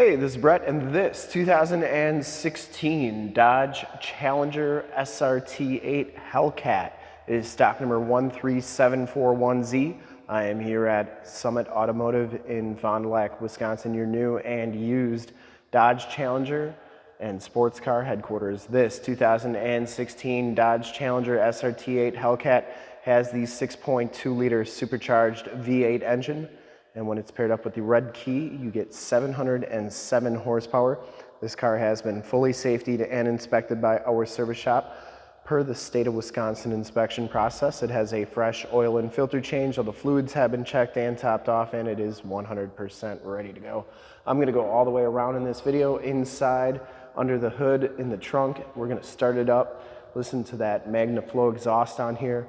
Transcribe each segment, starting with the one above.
Hey, this is Brett, and this 2016 Dodge Challenger SRT8 Hellcat is stock number 13741Z. I am here at Summit Automotive in Fond du Lac, Wisconsin, your new and used Dodge Challenger and sports car headquarters. This 2016 Dodge Challenger SRT8 Hellcat has the 6.2 liter supercharged V8 engine and when it's paired up with the red key, you get 707 horsepower. This car has been fully safetied and inspected by our service shop. Per the state of Wisconsin inspection process, it has a fresh oil and filter change. All the fluids have been checked and topped off, and it is 100% ready to go. I'm gonna go all the way around in this video, inside, under the hood, in the trunk. We're gonna start it up, listen to that MagnaFlow exhaust on here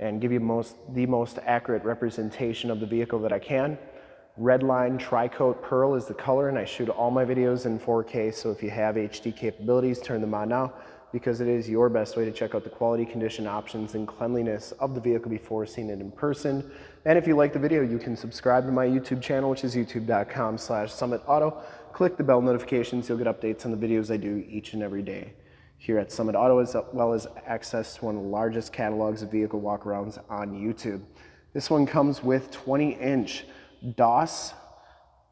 and give you most, the most accurate representation of the vehicle that I can. Redline Tri-Coat Pearl is the color and I shoot all my videos in 4K so if you have HD capabilities turn them on now because it is your best way to check out the quality condition options and cleanliness of the vehicle before seeing it in person. And if you like the video you can subscribe to my YouTube channel which is youtube.com slash summitauto. Click the bell notifications, you'll get updates on the videos I do each and every day here at Summit Auto, as well as access to one of the largest catalogs of vehicle walkarounds on YouTube. This one comes with 20 inch DOS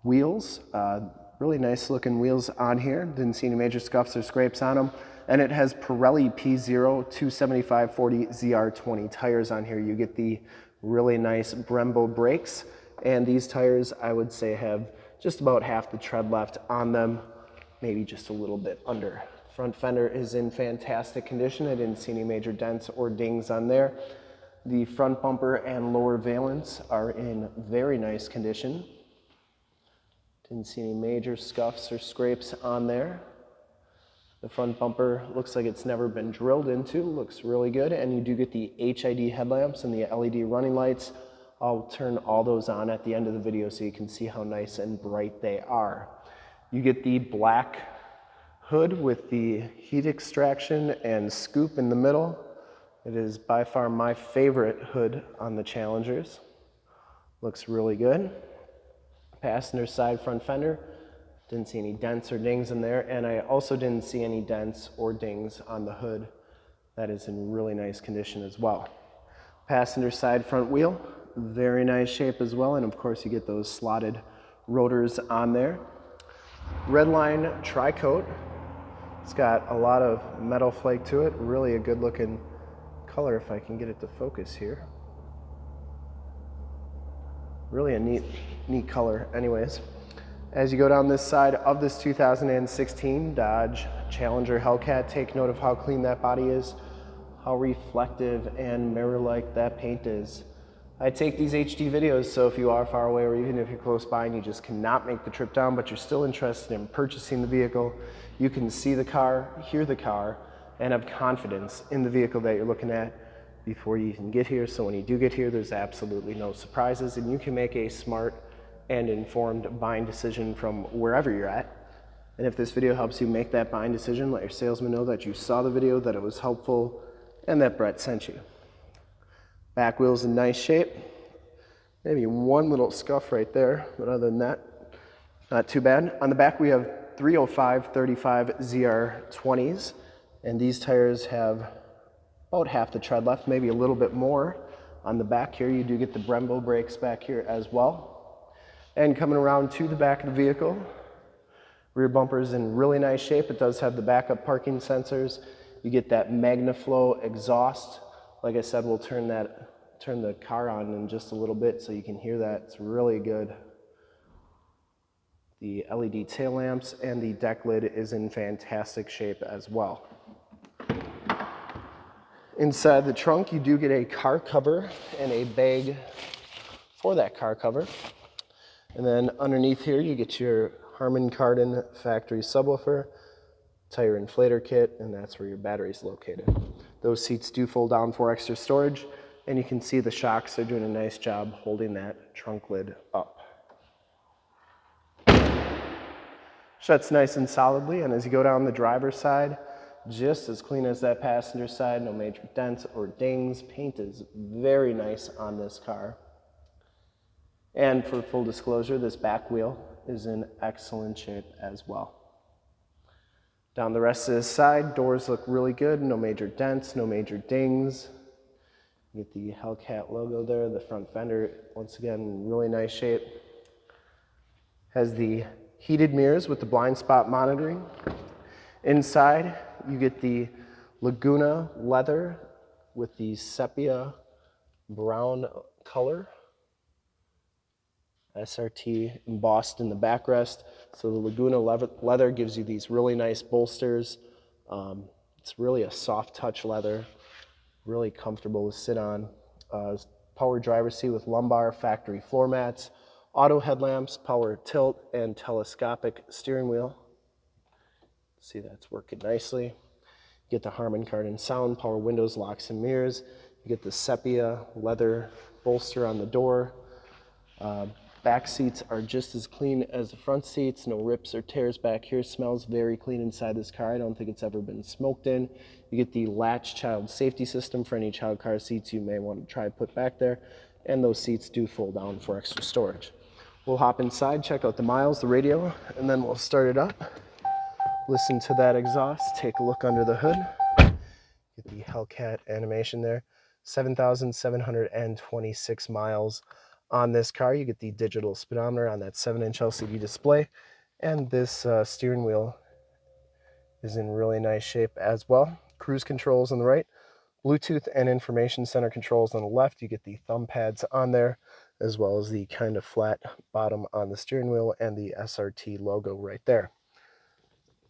wheels, uh, really nice looking wheels on here. Didn't see any major scuffs or scrapes on them. And it has Pirelli P0 275/40 ZR20 tires on here. You get the really nice Brembo brakes. And these tires, I would say, have just about half the tread left on them, maybe just a little bit under. Front fender is in fantastic condition. I didn't see any major dents or dings on there. The front bumper and lower valence are in very nice condition. Didn't see any major scuffs or scrapes on there. The front bumper looks like it's never been drilled into, looks really good. And you do get the HID headlamps and the LED running lights. I'll turn all those on at the end of the video so you can see how nice and bright they are. You get the black hood with the heat extraction and scoop in the middle. It is by far my favorite hood on the Challengers. Looks really good. Passenger side front fender. Didn't see any dents or dings in there. And I also didn't see any dents or dings on the hood. That is in really nice condition as well. Passenger side front wheel. Very nice shape as well. And of course you get those slotted rotors on there. Redline tri-coat it's got a lot of metal flake to it, really a good looking color if I can get it to focus here. Really a neat, neat color anyways. As you go down this side of this 2016 Dodge Challenger Hellcat, take note of how clean that body is, how reflective and mirror-like that paint is. I take these HD videos, so if you are far away or even if you're close by and you just cannot make the trip down, but you're still interested in purchasing the vehicle, you can see the car, hear the car, and have confidence in the vehicle that you're looking at before you even get here. So when you do get here, there's absolutely no surprises and you can make a smart and informed buying decision from wherever you're at. And if this video helps you make that buying decision, let your salesman know that you saw the video, that it was helpful, and that Brett sent you. Back wheel's in nice shape. Maybe one little scuff right there, but other than that, not too bad. On the back we have 305 35 ZR20s, and these tires have about half the tread left, maybe a little bit more. On the back here, you do get the Brembo brakes back here as well. And coming around to the back of the vehicle, rear bumper is in really nice shape. It does have the backup parking sensors. You get that MagnaFlow exhaust like I said, we'll turn that, turn the car on in just a little bit so you can hear that. It's really good. The LED tail lamps and the deck lid is in fantastic shape as well. Inside the trunk, you do get a car cover and a bag for that car cover. And then underneath here, you get your Harman Kardon factory subwoofer, tire inflator kit, and that's where your battery is located. Those seats do fold down for extra storage, and you can see the shocks are doing a nice job holding that trunk lid up. Shuts nice and solidly, and as you go down the driver's side, just as clean as that passenger side, no major dents or dings. Paint is very nice on this car. And for full disclosure, this back wheel is in excellent shape as well. Down the rest of this side, doors look really good. No major dents, no major dings. Get the Hellcat logo there. The front fender, once again, really nice shape. Has the heated mirrors with the blind spot monitoring. Inside, you get the Laguna leather with the sepia brown color. SRT embossed in the backrest. So the Laguna leather gives you these really nice bolsters. Um, it's really a soft touch leather, really comfortable to sit on. Uh, power driver seat with lumbar factory floor mats, auto headlamps, power tilt, and telescopic steering wheel. See that's working nicely. Get the Harman Kardon sound, power windows, locks, and mirrors. You get the sepia leather bolster on the door. Uh, back seats are just as clean as the front seats. No rips or tears back here. Smells very clean inside this car. I don't think it's ever been smoked in. You get the latch child safety system for any child car seats you may want to try put back there. And those seats do fold down for extra storage. We'll hop inside, check out the miles, the radio, and then we'll start it up. Listen to that exhaust, take a look under the hood. Get the Hellcat animation there. 7,726 miles on this car. You get the digital speedometer on that 7-inch LCD display. And this uh, steering wheel is in really nice shape as well. Cruise controls on the right. Bluetooth and information center controls on the left. You get the thumb pads on there, as well as the kind of flat bottom on the steering wheel and the SRT logo right there.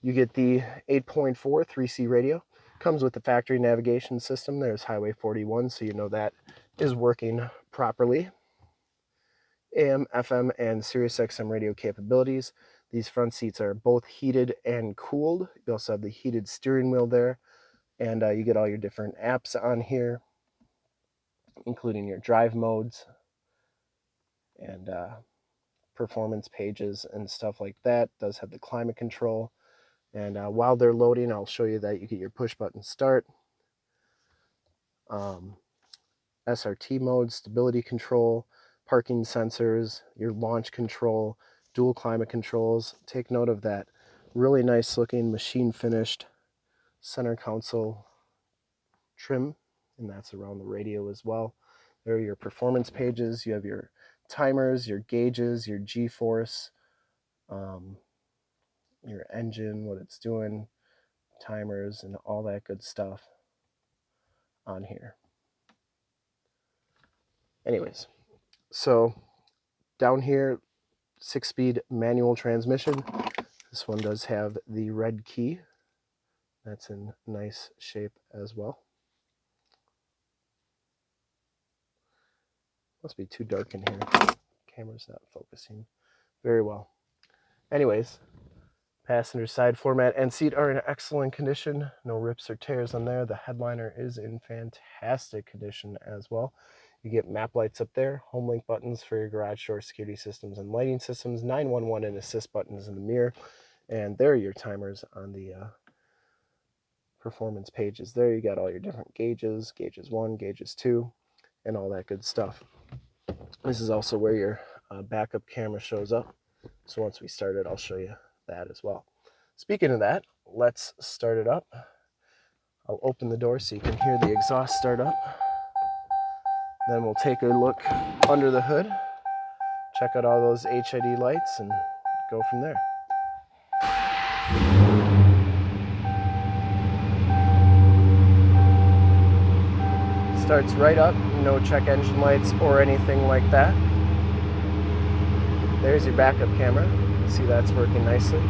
You get the 8.4 3C radio. Comes with the factory navigation system. There's Highway 41, so you know that is working properly. AM, FM, and Sirius XM radio capabilities. These front seats are both heated and cooled. You also have the heated steering wheel there. And uh, you get all your different apps on here, including your drive modes and uh, performance pages and stuff like that. It does have the climate control. And uh, while they're loading, I'll show you that you get your push button start, um, SRT mode, stability control, parking sensors, your launch control, dual climate controls. Take note of that really nice looking machine finished center console trim, and that's around the radio as well. There are your performance pages. You have your timers, your gauges, your G-force, um, your engine, what it's doing, timers, and all that good stuff on here. Anyways, so down here, six-speed manual transmission. This one does have the red key. That's in nice shape as well. Must be too dark in here. Camera's not focusing very well. Anyways, Passenger side floor mat and seat are in excellent condition. No rips or tears on there. The headliner is in fantastic condition as well. You get map lights up there, home link buttons for your garage door security systems and lighting systems, 911 and assist buttons in the mirror. And there are your timers on the uh, performance pages. There you got all your different gauges, gauges 1, gauges 2, and all that good stuff. This is also where your uh, backup camera shows up. So once we start it, I'll show you that as well. Speaking of that, let's start it up. I'll open the door so you can hear the exhaust start up. Then we'll take a look under the hood, check out all those HID lights and go from there. Starts right up, no check engine lights or anything like that. There's your backup camera. See that's working nicely.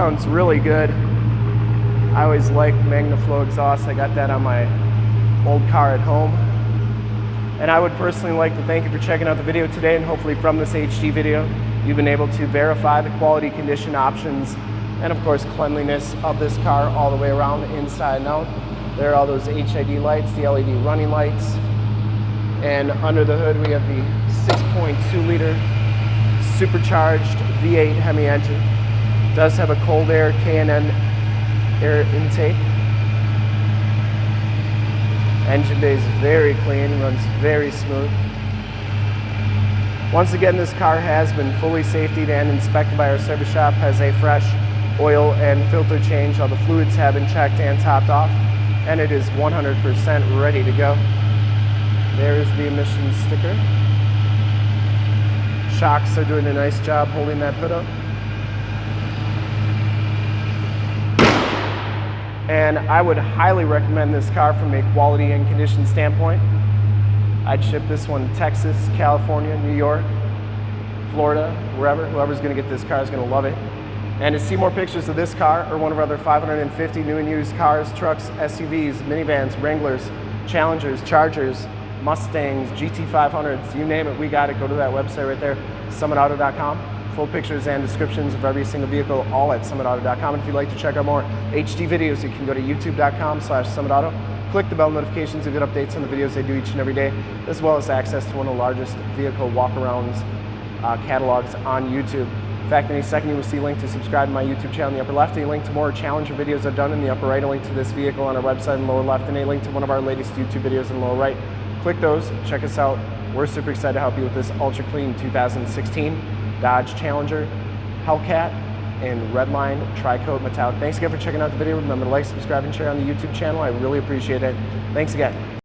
Sounds really good. I always like MagnaFlow exhaust. I got that on my old car at home. And I would personally like to thank you for checking out the video today and hopefully from this HD video, you've been able to verify the quality condition options and of course cleanliness of this car all the way around inside and out. There are all those HID lights, the LED running lights. And under the hood, we have the 6.2 liter supercharged V8 Hemi engine. Does have a cold air K&N air intake. Engine bay is very clean, runs very smooth. Once again, this car has been fully safetied and inspected by our service shop, has a fresh oil and filter change. All the fluids have been checked and topped off, and it is 100% ready to go. There's the emissions sticker. Shocks are doing a nice job holding that hood up. And I would highly recommend this car from a quality and condition standpoint. I'd ship this one to Texas, California, New York, Florida, wherever. Whoever's gonna get this car is gonna love it. And to see more pictures of this car or one of our other 550 new and used cars, trucks, SUVs, minivans, Wranglers, Challengers, Chargers, Mustangs, GT500s, you name it, we got it. Go to that website right there, summitauto.com. Full pictures and descriptions of every single vehicle, all at summitauto.com. And if you'd like to check out more HD videos, you can go to youtube.com slash summitauto. Click the bell notifications to get updates on the videos they do each and every day, as well as access to one of the largest vehicle walkarounds uh, catalogs on YouTube. In fact, any second you will see a link to subscribe to my YouTube channel in the upper left, a link to more Challenger videos I've done in the upper right, a link to this vehicle on our website in the lower left, and a link to one of our latest YouTube videos in the lower right. Click those, check us out. We're super excited to help you with this ultra clean 2016 Dodge Challenger Hellcat and Redline Tri-Coat Metallic. Thanks again for checking out the video. Remember to like, subscribe, and share on the YouTube channel. I really appreciate it. Thanks again.